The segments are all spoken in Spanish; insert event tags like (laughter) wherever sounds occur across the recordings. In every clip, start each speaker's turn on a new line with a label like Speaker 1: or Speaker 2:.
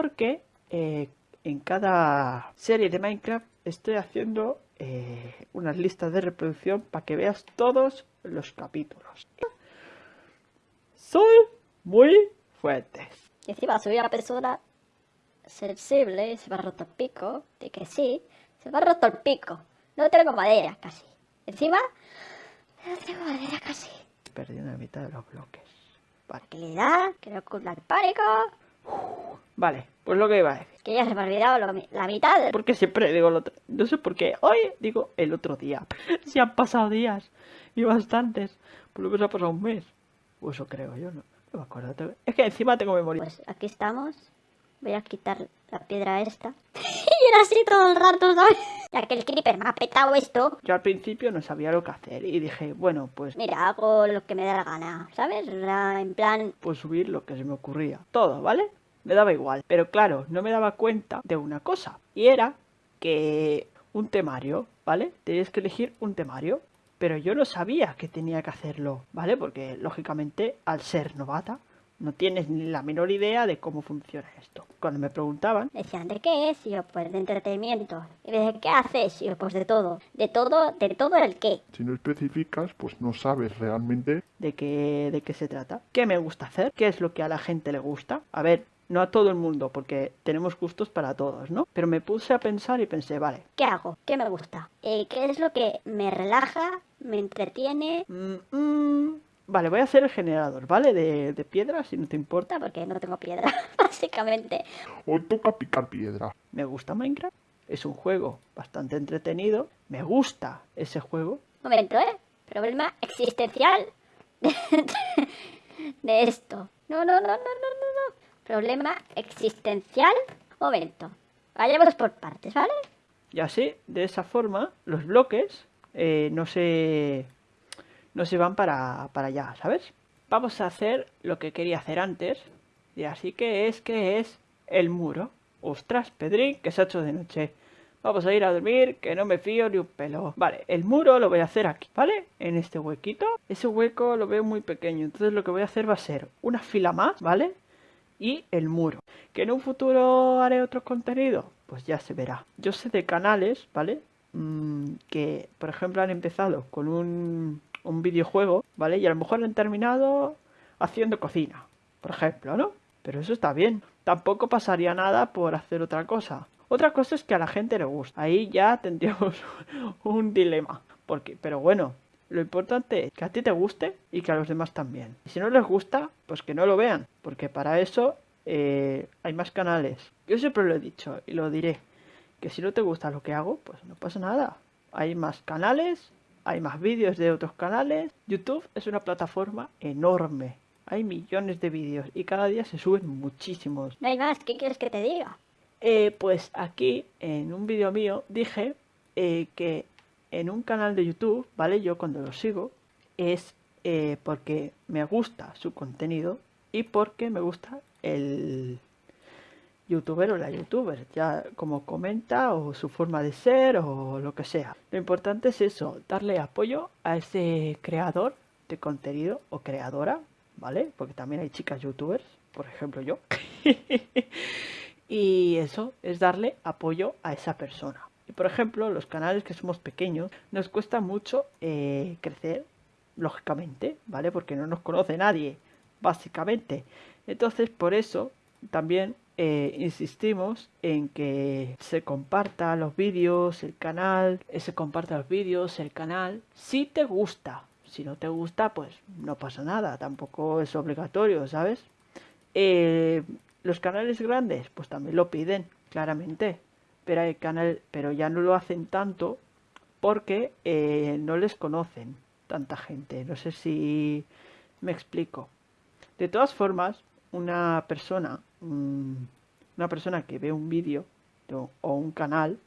Speaker 1: porque eh, en cada serie de Minecraft estoy haciendo eh, unas listas de reproducción para que veas todos los capítulos. Soy muy fuerte.
Speaker 2: Y encima soy una persona sensible, se me ha roto el pico, de que sí, se me ha roto el pico. No tengo madera casi. Encima, no tengo madera casi.
Speaker 1: Perdiendo la mitad de los bloques.
Speaker 2: Tranquilidad, que no cunda el pánico.
Speaker 1: Vale, pues lo que iba a decir.
Speaker 2: Que ya se me ha olvidado lo la mitad.
Speaker 1: Porque siempre digo el otro. No sé por qué. Hoy digo el otro día. (laughs) Si han pasado días. Y bastantes. Por lo menos ha pasado un mes. O eso creo yo, no. No me acuerdo. Es que encima tengo memoria.
Speaker 2: Pues aquí estamos. Voy a quitar la piedra esta. (laughs) y era así todo el rato, ¿sabes? Ya que el creeper me ha petado esto.
Speaker 1: Yo al principio no sabía lo que hacer. Y dije, bueno, pues.
Speaker 2: Mira, hago lo que me da la gana, ¿sabes? En plan,
Speaker 1: Pues subir lo que se me ocurría. Todo, ¿vale? Me daba igual. Pero claro, no me daba cuenta de una cosa. Y era que un temario, ¿vale? Tenías que elegir un temario. Pero yo no sabía que tenía que hacerlo, ¿vale? Porque lógicamente, al ser novata, no tienes ni la menor idea de cómo funciona esto. Cuando me preguntaban,
Speaker 2: decían, ¿de qué es? Y yo, pues de entretenimiento. Y me decían, ¿qué haces? Y yo, pues de todo. De todo, de todo el qué.
Speaker 3: Si no especificas, pues no sabes realmente
Speaker 1: de qué, de qué se trata, qué me gusta hacer, qué es lo que a la gente le gusta. A ver, no a todo el mundo, porque tenemos gustos para todos, ¿no? Pero me puse a pensar y pensé, vale,
Speaker 2: ¿Qué hago? ¿Qué me gusta? Eh, ¿Qué es lo que me relaja, me entretiene?
Speaker 1: mm, mm, vale, voy a hacer el generador, ¿vale? De, de piedras, si no te importa.
Speaker 2: Porque no tengo piedra, (laughs) básicamente.
Speaker 3: o toca picar piedra.
Speaker 1: Me gusta Minecraft, es un juego bastante entretenido, me gusta ese juego.
Speaker 2: Momento, ¿eh? Problema existencial (laughs) de, de esto. No, no, no, no, no, no, no. Problema existencial. Momento. Vayamos por partes, ¿vale?
Speaker 1: Y así, de esa forma, los bloques eh, no se no se van para, para allá, ¿sabes? Vamos a hacer lo que quería hacer antes. Y así que es que es el muro. Ostras, Pedrín, que se ha hecho de noche. Vamos a ir a dormir, que no me fío ni un pelo. Vale, el muro lo voy a hacer aquí, ¿vale? En este huequito. Ese hueco lo veo muy pequeño, entonces lo que voy a hacer va a ser una fila más, ¿vale? Y el muro. ¿Que en un futuro haré otro contenido? Pues ya se verá. Yo sé de canales, ¿vale? Mm, que, por ejemplo, han empezado con un, un videojuego, ¿vale? Y a lo mejor han terminado haciendo cocina, por ejemplo, ¿no? Pero eso está bien. Tampoco pasaría nada por hacer otra cosa. Otra cosa es que a la gente le gusta. Ahí ya tendríamos (laughs) un dilema. Porque, pero bueno, lo importante es que a ti te guste y que a los demás también. Y si no les gusta, pues que no lo vean, porque para eso eh, hay más canales. Yo siempre lo he dicho y lo diré, que si no te gusta lo que hago, pues no pasa nada. Hay más canales, hay más vídeos de otros canales. YouTube es una plataforma enorme. Hay millones de vídeos y cada día se suben muchísimos.
Speaker 2: No hay más. ¿Qué quieres que te diga?
Speaker 1: Eh, pues aquí, en un vídeo mío, dije eh, que en un canal de YouTube, ¿vale? Yo cuando lo sigo, es eh, porque me gusta su contenido y porque me gusta el youtuber o la youtuber, ya como comenta o su forma de ser o lo que sea. Lo importante es eso, darle apoyo a ese creador de contenido o creadora, ¿vale? Porque también hay chicas youtubers, por ejemplo yo. (laughs) y eso es darle apoyo a esa persona. Y por ejemplo, los canales que somos pequeños, nos cuesta mucho eh, crecer, lógicamente, ¿vale? Porque no nos conoce nadie, básicamente. Entonces, por eso también eh, insistimos en que se comparta los vídeos, el canal, eh, se comparta los vídeos, el canal, si te gusta. Si no te gusta, pues no pasa nada, tampoco es obligatorio, ¿sabes? Los canales grandes, pues también lo piden, claramente. Canal, pero ya no lo hacen tanto porque eh, no les conocen tanta gente. No sé si me explico. De todas formas, una persona, mm, una persona que ve un vídeo o, un canal,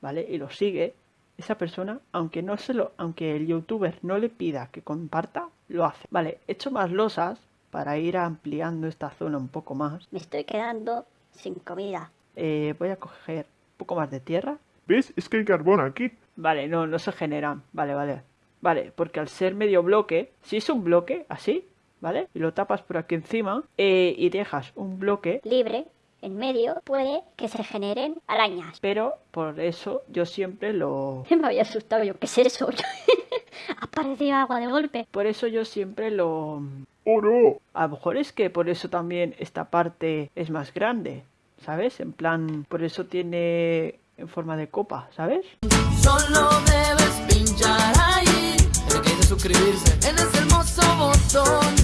Speaker 1: ¿vale? Y lo sigue, esa persona, aunque no se lo, aunque el youtuber no le pida que comparta, lo hace. Vale, he hecho más losas para ir ampliando esta zona un poco más.
Speaker 2: Me estoy quedando sin comida.
Speaker 1: Eh, voy a coger poco más de tierra.
Speaker 3: ¿Ves? Es que hay carbón aquí.
Speaker 1: Vale, no, no se generan. Vale, vale. Vale, porque al ser medio bloque, si es un bloque, así, ¿vale? Y lo tapas por aquí encima eh, y dejas un bloque,
Speaker 2: Libre. en medio, puede que se generen arañas.
Speaker 1: Pero por eso yo siempre lo... (laughs)
Speaker 2: Me había asustado yo, ¿qué es eso? (laughs) Apareció agua de golpe.
Speaker 1: Por eso yo siempre lo...
Speaker 3: ¡Oro!
Speaker 1: A lo mejor es que por eso también esta parte es más grande, ¿sabes? En plan, por eso tiene en forma de copa, ¿sabes?
Speaker 4: Solo debes pinchar ahí, el que suscribirse en ese hermoso botón.